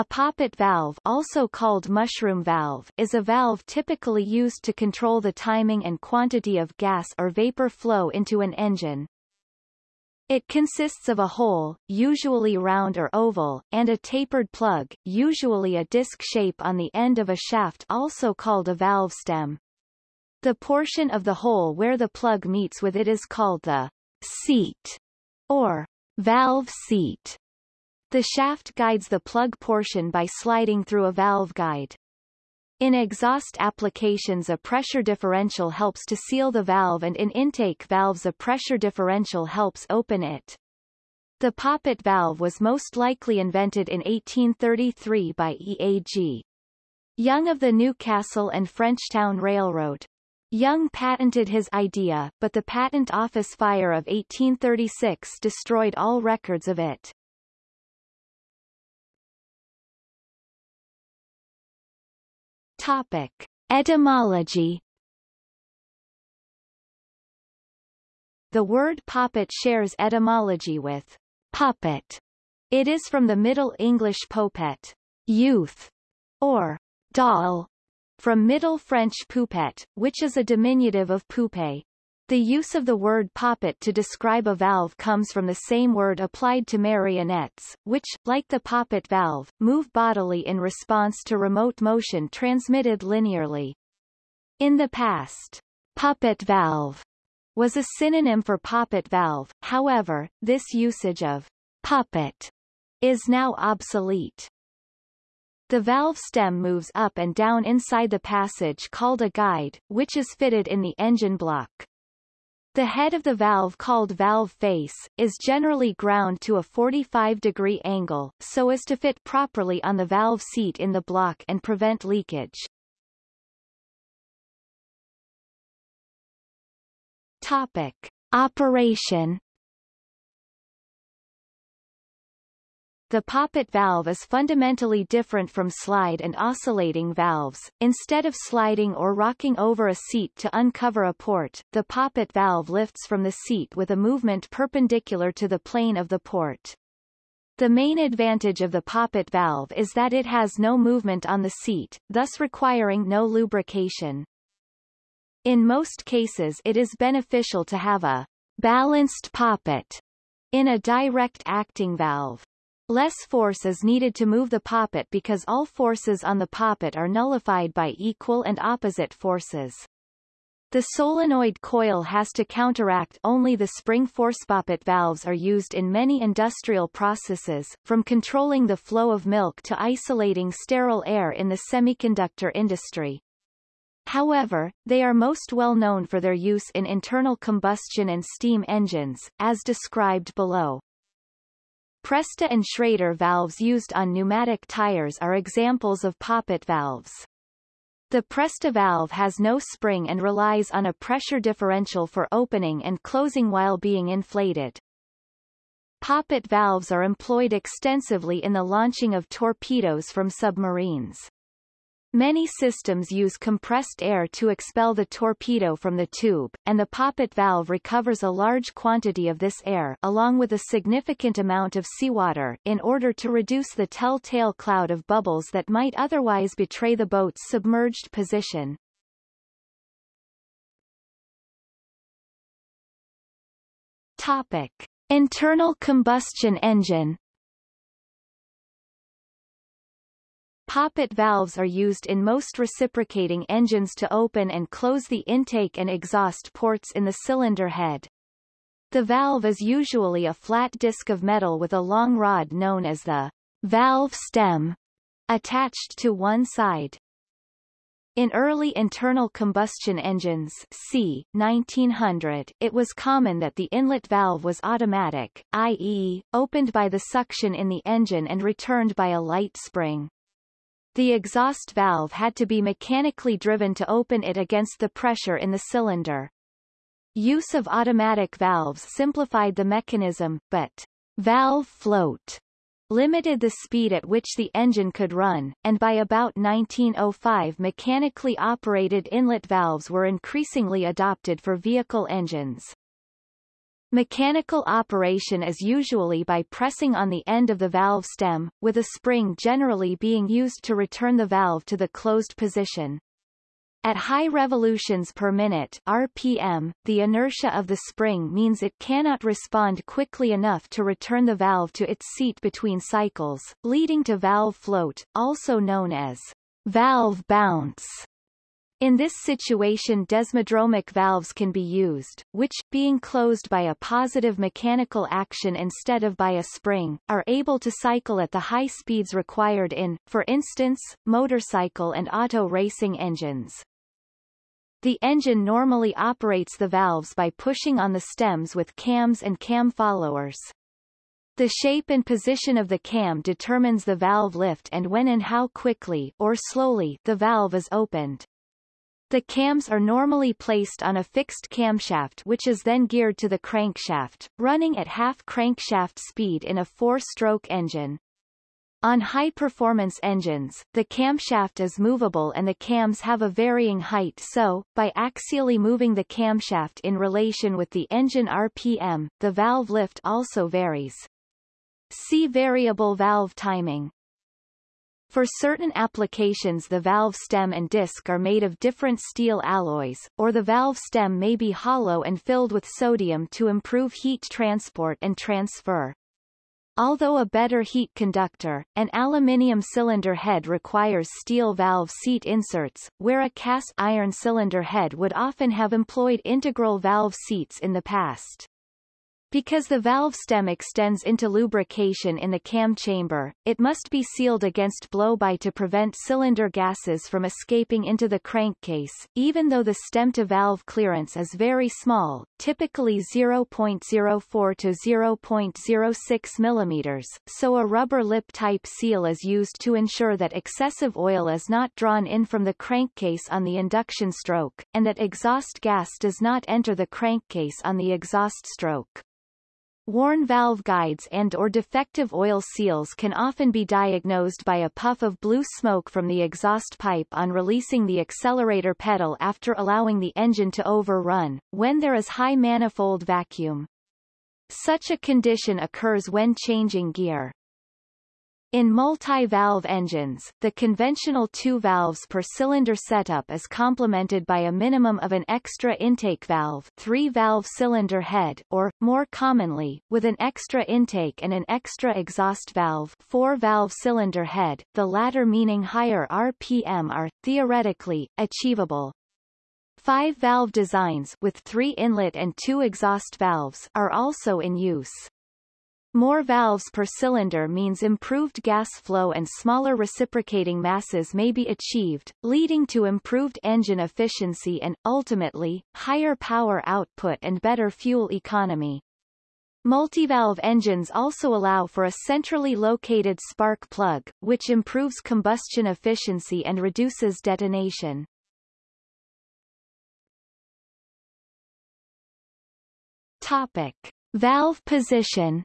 A poppet valve also called mushroom valve is a valve typically used to control the timing and quantity of gas or vapor flow into an engine. It consists of a hole, usually round or oval, and a tapered plug, usually a disc shape on the end of a shaft also called a valve stem. The portion of the hole where the plug meets with it is called the seat or valve seat. The shaft guides the plug portion by sliding through a valve guide. In exhaust applications a pressure differential helps to seal the valve and in intake valves a pressure differential helps open it. The poppet valve was most likely invented in 1833 by E.A.G. Young of the Newcastle and Frenchtown Railroad. Young patented his idea, but the Patent Office fire of 1836 destroyed all records of it. Topic. Etymology The word poppet shares etymology with puppet. It is from the Middle English popet, youth, or doll, from Middle French poupette, which is a diminutive of poupée. The use of the word poppet to describe a valve comes from the same word applied to marionettes, which, like the poppet valve, move bodily in response to remote motion transmitted linearly. In the past, puppet valve was a synonym for poppet valve, however, this usage of puppet is now obsolete. The valve stem moves up and down inside the passage called a guide, which is fitted in the engine block. The head of the valve called valve face, is generally ground to a 45 degree angle, so as to fit properly on the valve seat in the block and prevent leakage. Topic. Operation The poppet valve is fundamentally different from slide and oscillating valves. Instead of sliding or rocking over a seat to uncover a port, the poppet valve lifts from the seat with a movement perpendicular to the plane of the port. The main advantage of the poppet valve is that it has no movement on the seat, thus requiring no lubrication. In most cases it is beneficial to have a balanced poppet in a direct acting valve. Less force is needed to move the poppet because all forces on the poppet are nullified by equal and opposite forces. The solenoid coil has to counteract only the spring force. Poppet valves are used in many industrial processes, from controlling the flow of milk to isolating sterile air in the semiconductor industry. However, they are most well known for their use in internal combustion and steam engines, as described below. Presta and Schrader valves used on pneumatic tires are examples of poppet valves. The Presta valve has no spring and relies on a pressure differential for opening and closing while being inflated. Poppet valves are employed extensively in the launching of torpedoes from submarines. Many systems use compressed air to expel the torpedo from the tube, and the poppet valve recovers a large quantity of this air along with a significant amount of seawater in order to reduce the telltale cloud of bubbles that might otherwise betray the boat's submerged position. Topic. Internal combustion engine Poppet valves are used in most reciprocating engines to open and close the intake and exhaust ports in the cylinder head. The valve is usually a flat disc of metal with a long rod known as the valve stem attached to one side. In early internal combustion engines c. 1900, it was common that the inlet valve was automatic, i.e., opened by the suction in the engine and returned by a light spring. The exhaust valve had to be mechanically driven to open it against the pressure in the cylinder. Use of automatic valves simplified the mechanism, but valve float limited the speed at which the engine could run, and by about 1905 mechanically operated inlet valves were increasingly adopted for vehicle engines. Mechanical operation is usually by pressing on the end of the valve stem, with a spring generally being used to return the valve to the closed position. At high revolutions per minute RPM, the inertia of the spring means it cannot respond quickly enough to return the valve to its seat between cycles, leading to valve float, also known as valve bounce. In this situation desmodromic valves can be used, which, being closed by a positive mechanical action instead of by a spring, are able to cycle at the high speeds required in, for instance, motorcycle and auto racing engines. The engine normally operates the valves by pushing on the stems with cams and cam followers. The shape and position of the cam determines the valve lift and when and how quickly or slowly the valve is opened. The cams are normally placed on a fixed camshaft which is then geared to the crankshaft, running at half crankshaft speed in a four-stroke engine. On high-performance engines, the camshaft is movable and the cams have a varying height so, by axially moving the camshaft in relation with the engine RPM, the valve lift also varies. See variable valve timing. For certain applications the valve stem and disc are made of different steel alloys, or the valve stem may be hollow and filled with sodium to improve heat transport and transfer. Although a better heat conductor, an aluminium cylinder head requires steel valve seat inserts, where a cast iron cylinder head would often have employed integral valve seats in the past. Because the valve stem extends into lubrication in the cam chamber, it must be sealed against blow-by to prevent cylinder gases from escaping into the crankcase, even though the stem-to-valve clearance is very small, typically 0.04 to 0.06 mm, so a rubber lip-type seal is used to ensure that excessive oil is not drawn in from the crankcase on the induction stroke, and that exhaust gas does not enter the crankcase on the exhaust stroke. Worn valve guides and or defective oil seals can often be diagnosed by a puff of blue smoke from the exhaust pipe on releasing the accelerator pedal after allowing the engine to overrun, when there is high manifold vacuum. Such a condition occurs when changing gear. In multi-valve engines, the conventional two valves per cylinder setup is complemented by a minimum of an extra intake valve three-valve cylinder head or, more commonly, with an extra intake and an extra exhaust valve four-valve cylinder head, the latter meaning higher RPM are, theoretically, achievable. Five-valve designs with three inlet and two exhaust valves are also in use. More valves per cylinder means improved gas flow and smaller reciprocating masses may be achieved, leading to improved engine efficiency and, ultimately, higher power output and better fuel economy. Multivalve engines also allow for a centrally located spark plug, which improves combustion efficiency and reduces detonation. Topic. Valve position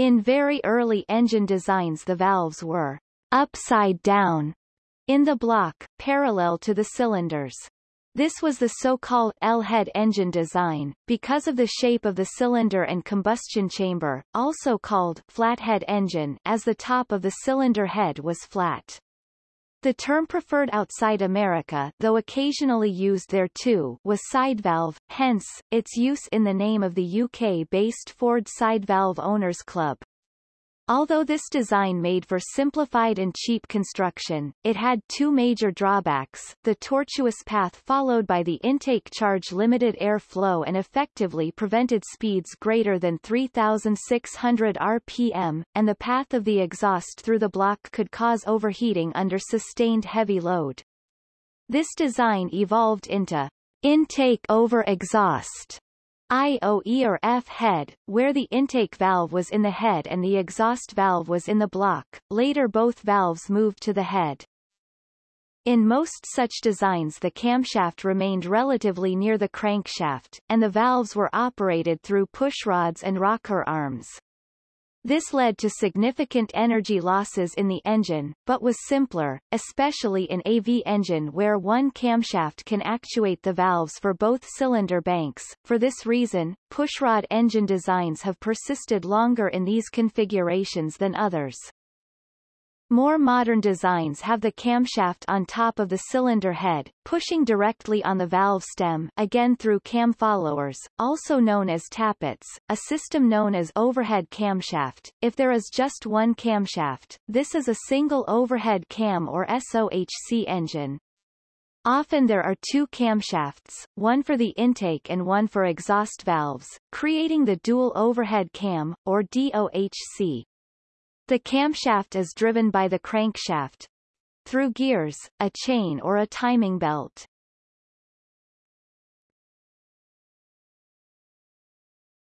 In very early engine designs the valves were upside down in the block, parallel to the cylinders. This was the so-called L-head engine design, because of the shape of the cylinder and combustion chamber, also called flathead engine, as the top of the cylinder head was flat. The term preferred outside America though occasionally used there too was side valve, hence, its use in the name of the UK-based Ford Side Valve Owners Club. Although this design made for simplified and cheap construction, it had two major drawbacks, the tortuous path followed by the intake charge limited air flow and effectively prevented speeds greater than 3,600 rpm, and the path of the exhaust through the block could cause overheating under sustained heavy load. This design evolved into intake over exhaust IOE or F head, where the intake valve was in the head and the exhaust valve was in the block, later both valves moved to the head. In most such designs the camshaft remained relatively near the crankshaft, and the valves were operated through pushrods and rocker arms. This led to significant energy losses in the engine, but was simpler, especially in AV engine where one camshaft can actuate the valves for both cylinder banks. For this reason, pushrod engine designs have persisted longer in these configurations than others. More modern designs have the camshaft on top of the cylinder head, pushing directly on the valve stem again through cam followers, also known as tappets, a system known as overhead camshaft. If there is just one camshaft, this is a single overhead cam or SOHC engine. Often there are two camshafts, one for the intake and one for exhaust valves, creating the dual overhead cam, or DOHC. The camshaft is driven by the crankshaft through gears, a chain or a timing belt.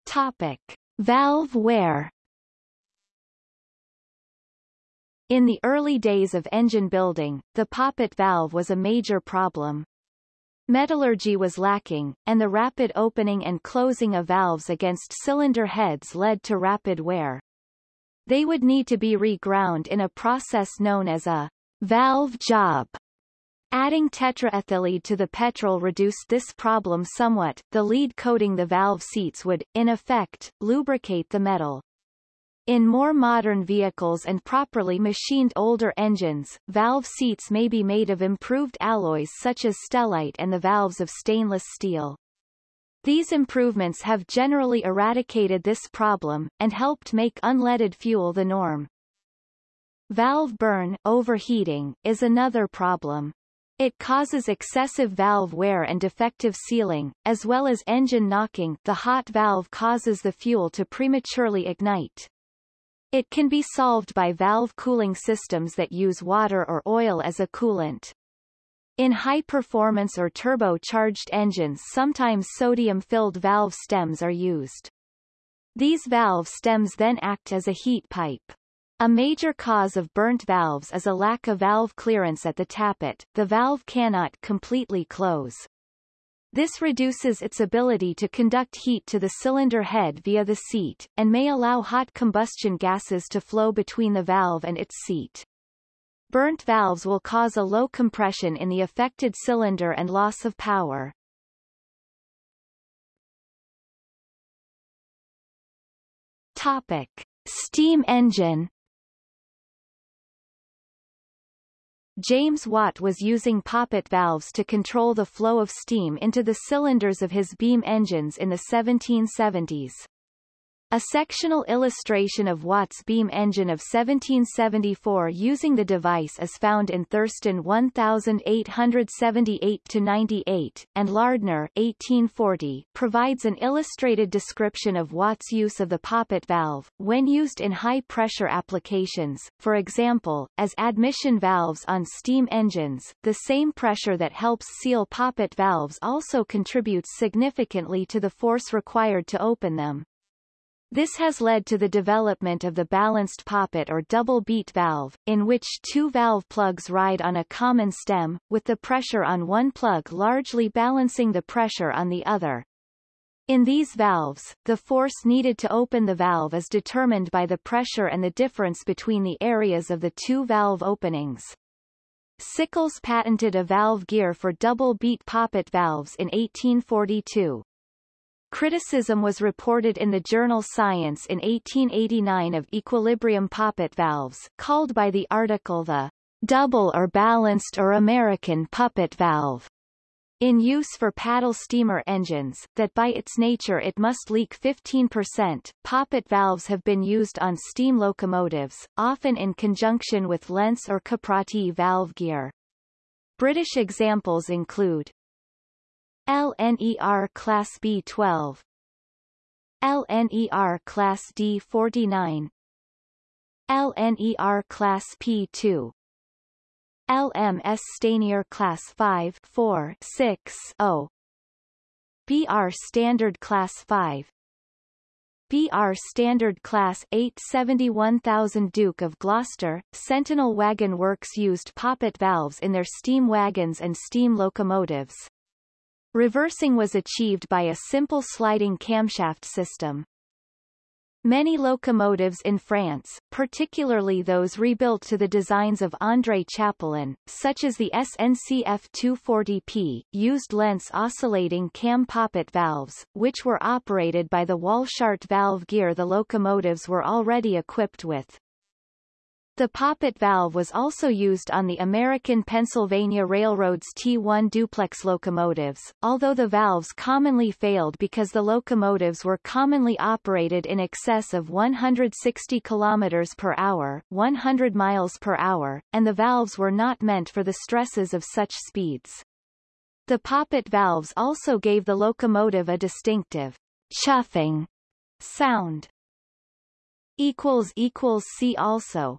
Topic. Valve wear In the early days of engine building, the poppet valve was a major problem. Metallurgy was lacking, and the rapid opening and closing of valves against cylinder heads led to rapid wear. They would need to be reground in a process known as a valve job. Adding tetraethyllead to the petrol reduced this problem somewhat. The lead coating the valve seats would, in effect, lubricate the metal. In more modern vehicles and properly machined older engines, valve seats may be made of improved alloys such as stellite and the valves of stainless steel. These improvements have generally eradicated this problem, and helped make unleaded fuel the norm. Valve burn overheating, is another problem. It causes excessive valve wear and defective sealing, as well as engine knocking the hot valve causes the fuel to prematurely ignite. It can be solved by valve cooling systems that use water or oil as a coolant. In high-performance or turbocharged engines sometimes sodium-filled valve stems are used. These valve stems then act as a heat pipe. A major cause of burnt valves is a lack of valve clearance at the tappet, the valve cannot completely close. This reduces its ability to conduct heat to the cylinder head via the seat, and may allow hot combustion gases to flow between the valve and its seat. Burnt valves will cause a low compression in the affected cylinder and loss of power. Topic. Steam engine James Watt was using poppet valves to control the flow of steam into the cylinders of his beam engines in the 1770s. A sectional illustration of Watt's beam engine of 1774 using the device is found in Thurston 1878-98, and Lardner 1840 provides an illustrated description of Watt's use of the poppet valve, when used in high-pressure applications, for example, as admission valves on steam engines. The same pressure that helps seal poppet valves also contributes significantly to the force required to open them. This has led to the development of the balanced poppet or double beat valve, in which two valve plugs ride on a common stem, with the pressure on one plug largely balancing the pressure on the other. In these valves, the force needed to open the valve is determined by the pressure and the difference between the areas of the two valve openings. Sickels patented a valve gear for double beat poppet valves in 1842. Criticism was reported in the journal Science in 1889 of equilibrium poppet valves, called by the article the double or balanced or American puppet valve, in use for paddle steamer engines, that by its nature it must leak 15%. Poppet valves have been used on steam locomotives, often in conjunction with Lenz or Caprotti valve gear. British examples include LNER Class B12 LNER Class D49 LNER Class P2 LMS Stanier Class 5 4 6 0 BR Standard Class 5 BR Standard Class 871000 Duke of Gloucester, Sentinel Wagon Works used poppet valves in their steam wagons and steam locomotives. Reversing was achieved by a simple sliding camshaft system. Many locomotives in France, particularly those rebuilt to the designs of André Chapelon, such as the SNCF 240P, used Lenz oscillating cam poppet valves, which were operated by the Walschaert valve gear the locomotives were already equipped with. The poppet valve was also used on the American Pennsylvania Railroad's T1 duplex locomotives, although the valves commonly failed because the locomotives were commonly operated in excess of 160 km per hour 100 miles per hour, and the valves were not meant for the stresses of such speeds. The poppet valves also gave the locomotive a distinctive chuffing sound. See also